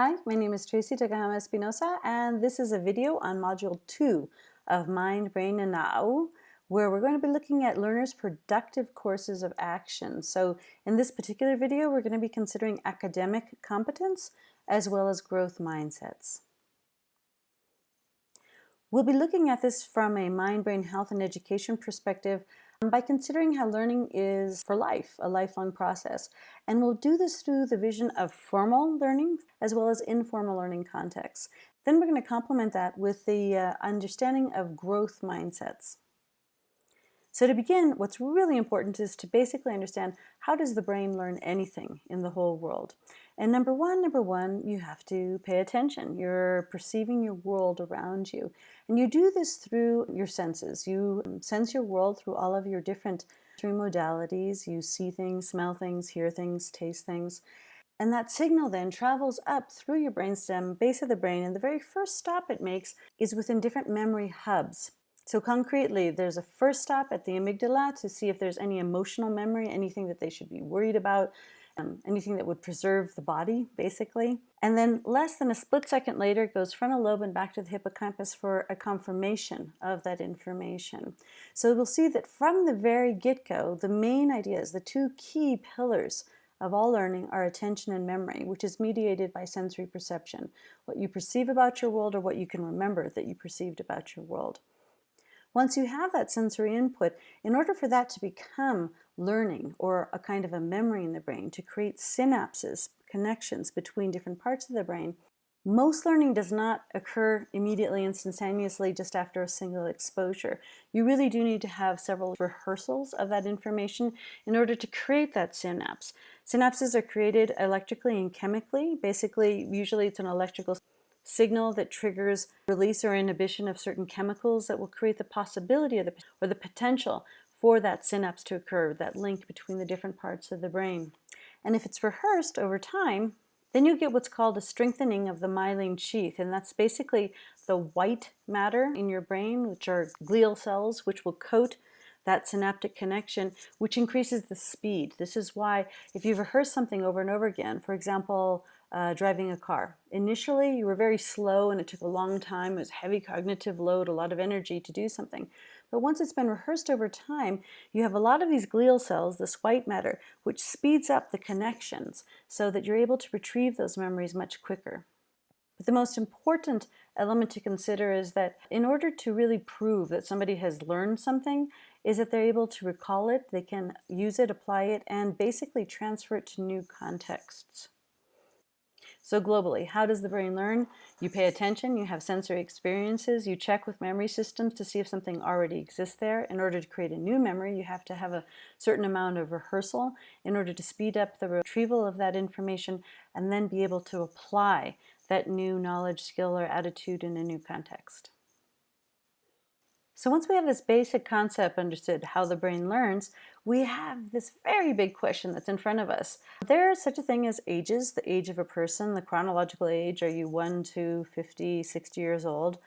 Hi, my name is Tracey Tokuhama-Espinosa, and this is a video on Module 2 of Mind, Brain, and Now, where we're going to be looking at learners' productive courses of action. So in this particular video, we're going to be considering academic competence as well as growth mindsets. We'll be looking at this from a mind, brain, health, and education perspective by considering how learning is for life, a lifelong process. And we'll do this through the vision of formal learning as well as informal learning contexts. Then we're going to complement that with the uh, understanding of growth mindsets. So to begin, what's really important is to basically understand how does the brain learn anything in the whole world. And number one, number one, you have to pay attention. You're perceiving your world around you. And you do this through your senses. You um, sense your world through all of your different three modalities. You see things, smell things, hear things, taste things. And that signal then travels up through your brainstem, base of the brain, and the very first stop it makes is within different memory hubs. So concretely, there's a first stop at the amygdala to see if there's any emotional memory, anything that they should be worried about, um, anything that would preserve the body, basically. And then less than a split second later, it goes frontal lobe and back to the hippocampus for a confirmation of that information. So we'll see that from the very get-go, the main ideas, the two key pillars of all learning are attention and memory, which is mediated by sensory perception, what you perceive about your world or what you can remember that you perceived about your world. Once you have that sensory input, in order for that to become learning or a kind of a memory in the brain, to create synapses, connections between different parts of the brain, most learning does not occur immediately, and instantaneously, just after a single exposure. You really do need to have several rehearsals of that information in order to create that synapse. Synapses are created electrically and chemically. Basically, usually it's an electrical signal that triggers release or inhibition of certain chemicals that will create the possibility of the, or the potential for that synapse to occur, that link between the different parts of the brain. And if it's rehearsed over time, then you get what's called a strengthening of the myelin sheath, and that's basically the white matter in your brain, which are glial cells, which will coat that synaptic connection, which increases the speed. This is why if you've rehearsed something over and over again, for example, uh, driving a car. Initially, you were very slow and it took a long time. It was heavy cognitive load, a lot of energy to do something. But once it's been rehearsed over time, you have a lot of these glial cells, this white matter, which speeds up the connections so that you're able to retrieve those memories much quicker. But the most important element to consider is that in order to really prove that somebody has learned something, is that they're able to recall it, they can use it, apply it, and basically transfer it to new contexts. So globally, how does the brain learn? You pay attention, you have sensory experiences, you check with memory systems to see if something already exists there. In order to create a new memory, you have to have a certain amount of rehearsal in order to speed up the retrieval of that information and then be able to apply that new knowledge, skill, or attitude in a new context. So once we have this basic concept understood how the brain learns, we have this very big question that's in front of us. There is such a thing as ages, the age of a person, the chronological age, are you 1 to 50, 60 years old?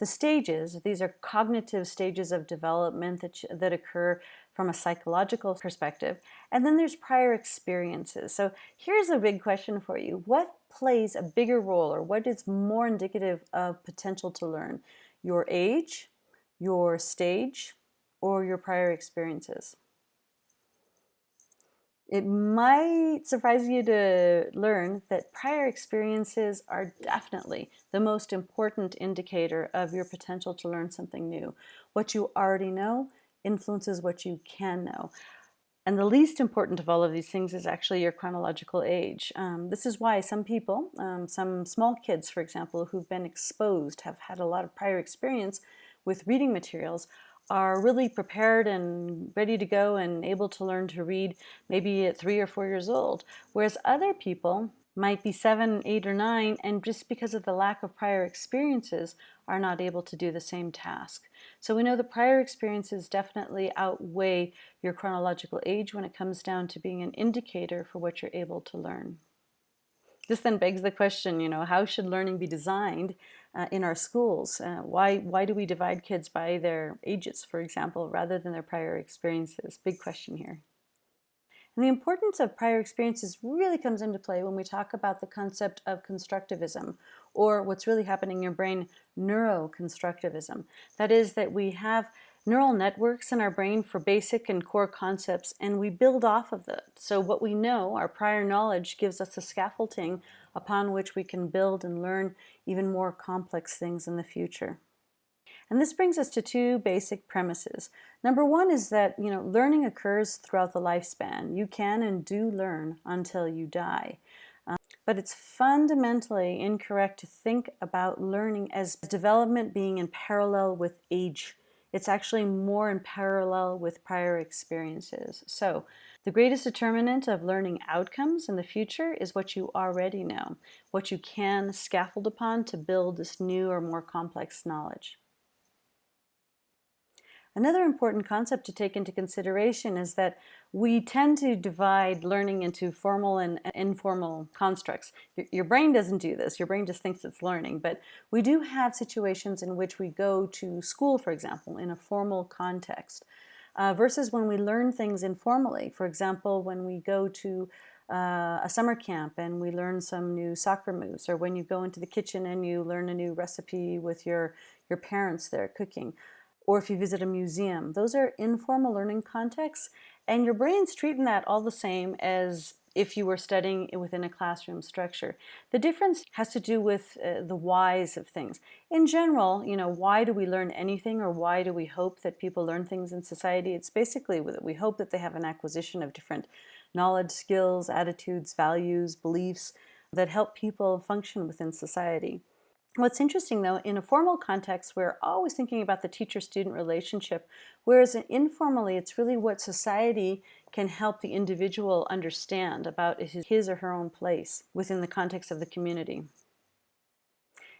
The stages, these are cognitive stages of development that, that occur from a psychological perspective. And then there's prior experiences. So here's a big question for you. What plays a bigger role or what is more indicative of potential to learn? Your age, your stage, or your prior experiences. It might surprise you to learn that prior experiences are definitely the most important indicator of your potential to learn something new. What you already know influences what you can know. And the least important of all of these things is actually your chronological age. Um, this is why some people, um, some small kids, for example, who've been exposed, have had a lot of prior experience with reading materials are really prepared and ready to go and able to learn to read maybe at three or four years old. Whereas other people might be seven, eight, or nine, and just because of the lack of prior experiences are not able to do the same task. So we know the prior experiences definitely outweigh your chronological age when it comes down to being an indicator for what you're able to learn. This then begs the question, you know, how should learning be designed uh, in our schools? Uh, why, why do we divide kids by their ages, for example, rather than their prior experiences? Big question here. And the importance of prior experiences really comes into play when we talk about the concept of constructivism, or what's really happening in your brain, neuroconstructivism. That is that we have neural networks in our brain for basic and core concepts, and we build off of that. So what we know, our prior knowledge, gives us a scaffolding upon which we can build and learn even more complex things in the future. And this brings us to two basic premises. Number one is that, you know, learning occurs throughout the lifespan. You can and do learn until you die. Um, but it's fundamentally incorrect to think about learning as development being in parallel with age. It's actually more in parallel with prior experiences. So the greatest determinant of learning outcomes in the future is what you already know, what you can scaffold upon to build this new or more complex knowledge. Another important concept to take into consideration is that we tend to divide learning into formal and informal constructs. Your, brain doesn't do this. Your brain just thinks it's learning. But we do have situations in which we go to school, for example, in a formal context, uh, versus when we learn things informally. For example, when we go to uh, a summer camp and we learn some new soccer moves, or when you go into the kitchen and you learn a new recipe with your, your parents there cooking or if you visit a museum. Those are informal learning contexts, and your brain's treating that all the same as if you were studying within a classroom structure. The difference has to do with uh, the whys of things. In general, you know, why do we learn anything or why do we hope that people learn things in society? It's basically that we hope that they have an acquisition of different knowledge, skills, attitudes, values, beliefs that help people function within society. What's interesting though, in a formal context, we're always thinking about the teacher-student relationship, whereas informally, it's really what society can help the individual understand about his or her own place within the context of the community.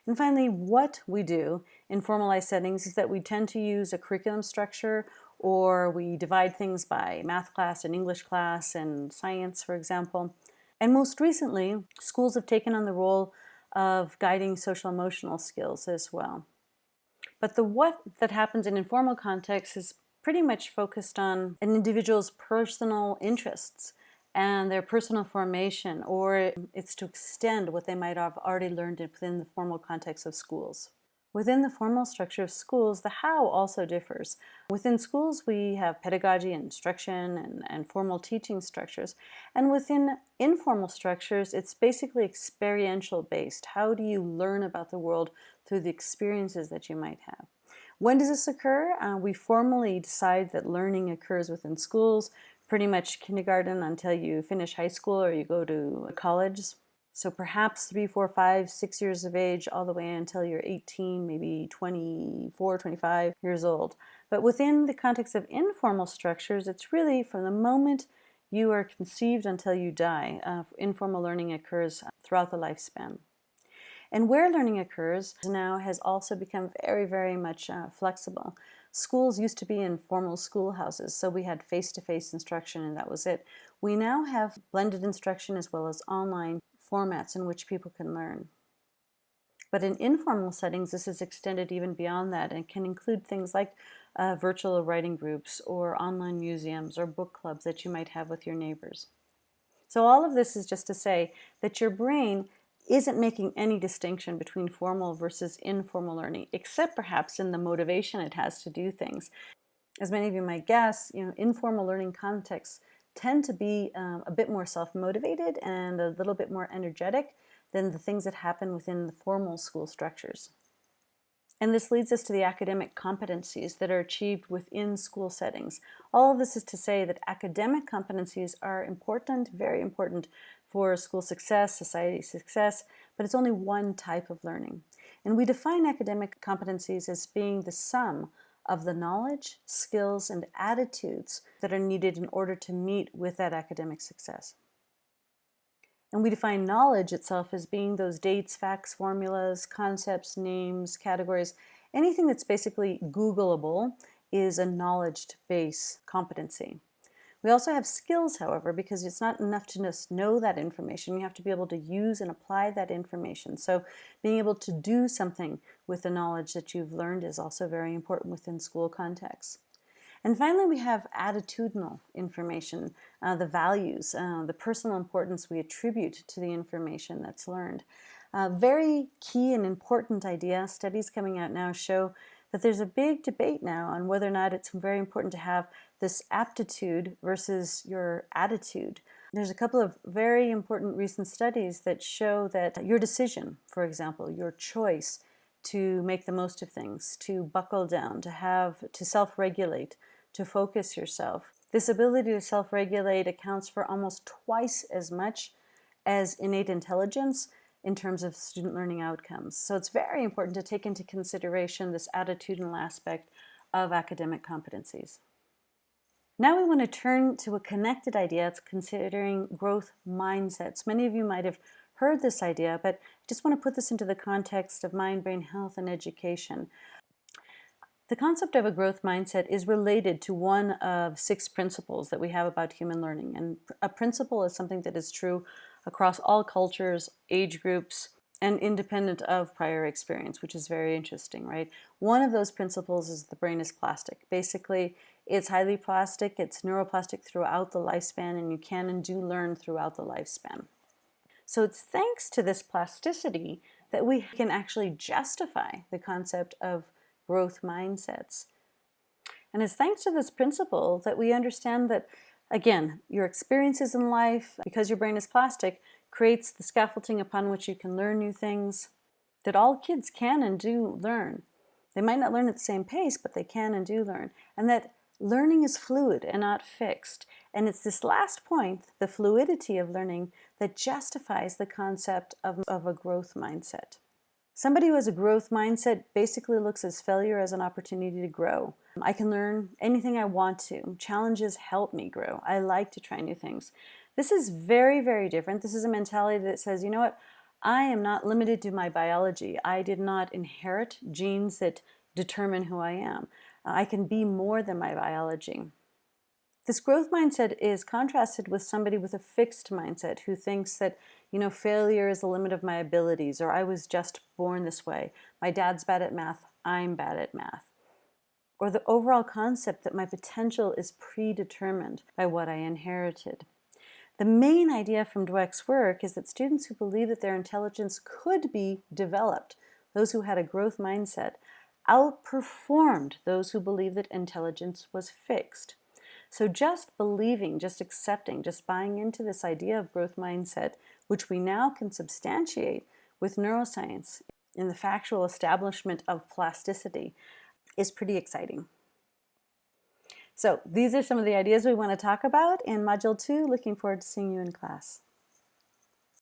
And finally, what we do in formalized settings is that we tend to use a curriculum structure or we divide things by math class and English class and science, for example. And most recently, schools have taken on the role of guiding social emotional skills as well. But the what that happens in informal contexts is pretty much focused on an individual's personal interests and their personal formation, or it's to extend what they might have already learned within the formal context of schools. Within the formal structure of schools, the how also differs. Within schools, we have pedagogy and instruction and, and formal teaching structures. And within informal structures, it's basically experiential based. How do you learn about the world through the experiences that you might have? When does this occur? Uh, we formally decide that learning occurs within schools, pretty much kindergarten until you finish high school or you go to college. So perhaps three, four, five, six years of age, all the way until you're 18, maybe 24, 25 years old. But within the context of informal structures, it's really from the moment you are conceived until you die. Uh, informal learning occurs throughout the lifespan. And where learning occurs now has also become very, very much uh, flexible. Schools used to be in formal schoolhouses, so we had face-to-face -face instruction and that was it. We now have blended instruction as well as online formats in which people can learn. But in informal settings, this is extended even beyond that and can include things like uh, virtual writing groups or online museums or book clubs that you might have with your neighbors. So all of this is just to say that your brain isn't making any distinction between formal versus informal learning, except perhaps in the motivation it has to do things. As many of you might guess, you know, informal learning contexts tend to be um, a bit more self-motivated and a little bit more energetic than the things that happen within the formal school structures. And this leads us to the academic competencies that are achieved within school settings. All of this is to say that academic competencies are important, very important for school success, society success, but it's only one type of learning. And we define academic competencies as being the sum of the knowledge, skills, and attitudes that are needed in order to meet with that academic success. And we define knowledge itself as being those dates, facts, formulas, concepts, names, categories, anything that's basically Googleable is a knowledge base competency. We also have skills, however, because it's not enough to just know that information. You have to be able to use and apply that information. So being able to do something with the knowledge that you've learned is also very important within school contexts. And finally, we have attitudinal information, uh, the values, uh, the personal importance we attribute to the information that's learned. Uh, very key and important idea. Studies coming out now show that there's a big debate now on whether or not it's very important to have this aptitude versus your attitude. There's a couple of very important recent studies that show that your decision, for example, your choice to make the most of things, to buckle down, to have, to self-regulate, to focus yourself. This ability to self-regulate accounts for almost twice as much as innate intelligence in terms of student learning outcomes. So it's very important to take into consideration this attitudinal aspect of academic competencies. Now we want to turn to a connected idea. It's considering growth mindsets. Many of you might have heard this idea, but I just want to put this into the context of mind, brain health, and education. The concept of a growth mindset is related to one of six principles that we have about human learning. And a principle is something that is true across all cultures, age groups, and independent of prior experience, which is very interesting, right? One of those principles is the brain is plastic. Basically, it's highly plastic, it's neuroplastic throughout the lifespan, and you can and do learn throughout the lifespan. So it's thanks to this plasticity that we can actually justify the concept of growth mindsets. And it's thanks to this principle that we understand that, again, your experiences in life, because your brain is plastic, creates the scaffolding upon which you can learn new things, that all kids can and do learn. They might not learn at the same pace, but they can and do learn. And that learning is fluid and not fixed. And it's this last point, the fluidity of learning, that justifies the concept of, of a growth mindset. Somebody who has a growth mindset basically looks at failure as an opportunity to grow. I can learn anything I want to. Challenges help me grow. I like to try new things. This is very, very different. This is a mentality that says, you know what, I am not limited to my biology. I did not inherit genes that determine who I am. I can be more than my biology. This growth mindset is contrasted with somebody with a fixed mindset who thinks that, you know, failure is the limit of my abilities, or I was just born this way. My dad's bad at math, I'm bad at math. Or the overall concept that my potential is predetermined by what I inherited. The main idea from Dweck's work is that students who believe that their intelligence could be developed, those who had a growth mindset, outperformed those who believed that intelligence was fixed. So just believing, just accepting, just buying into this idea of growth mindset, which we now can substantiate with neuroscience in the factual establishment of plasticity, is pretty exciting. So these are some of the ideas we want to talk about in Module 2. Looking forward to seeing you in class.